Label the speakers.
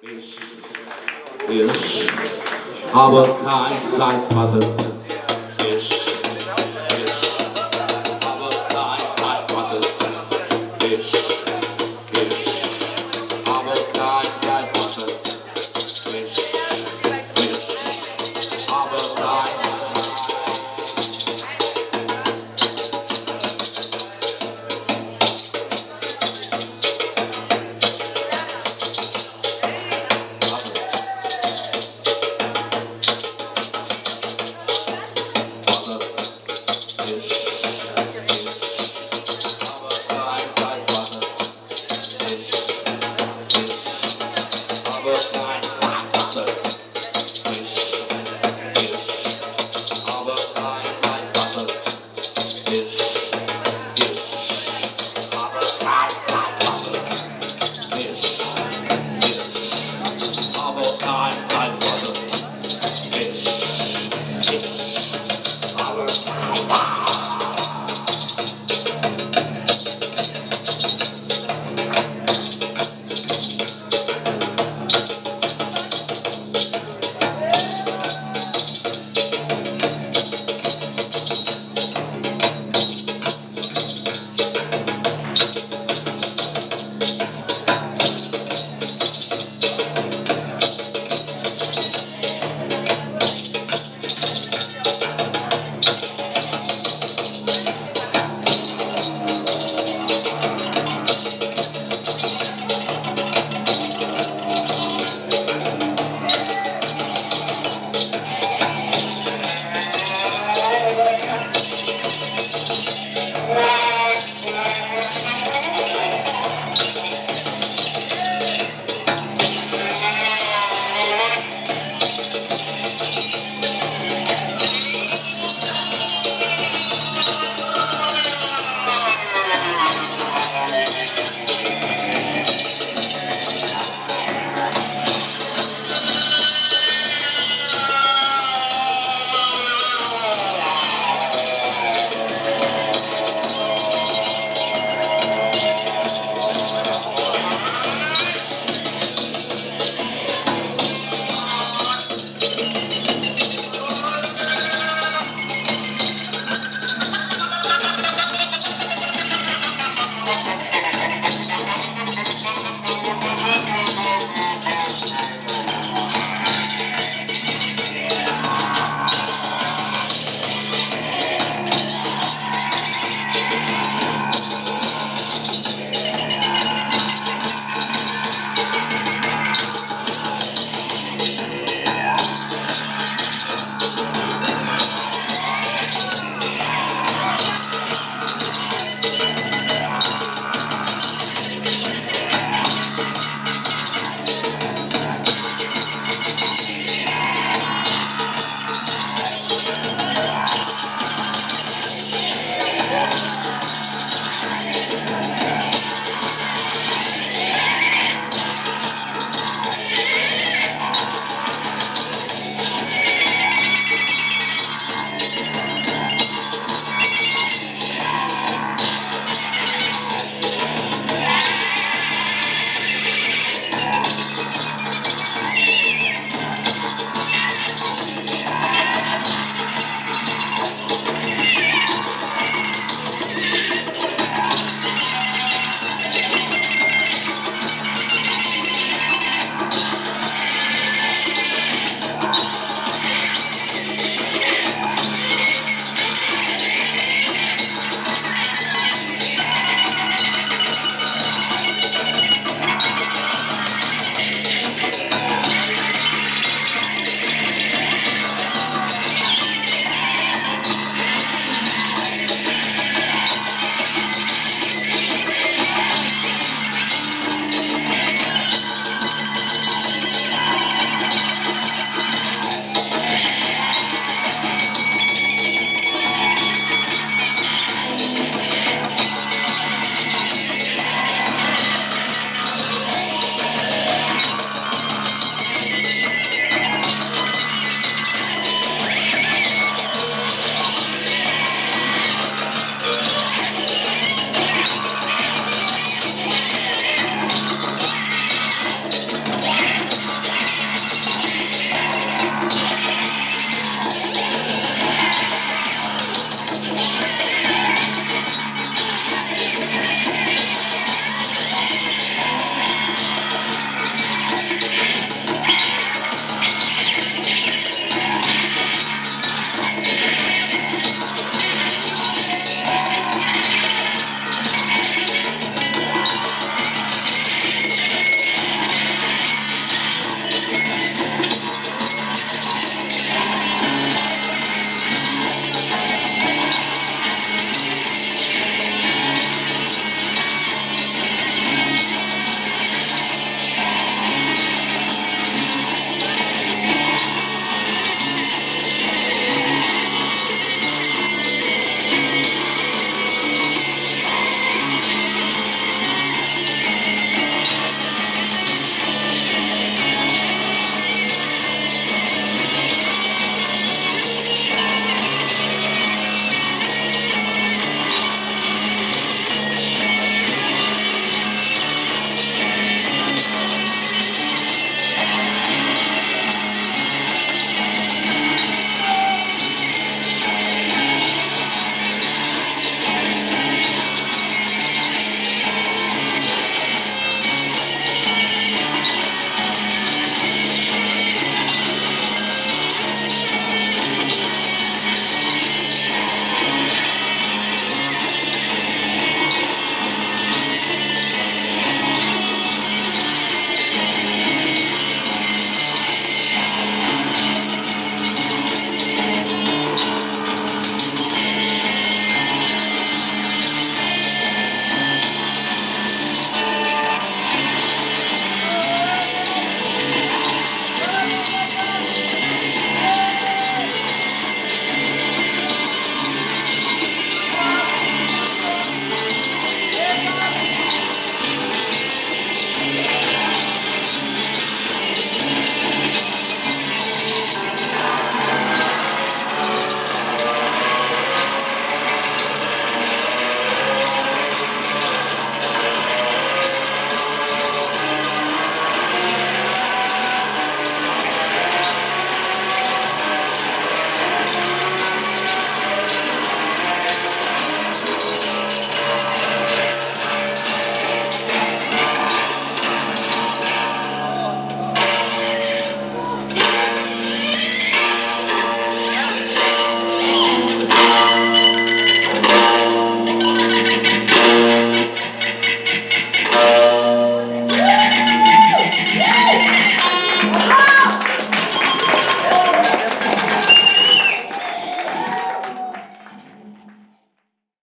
Speaker 1: Ich, ich habe kein Zeitvater. time, time.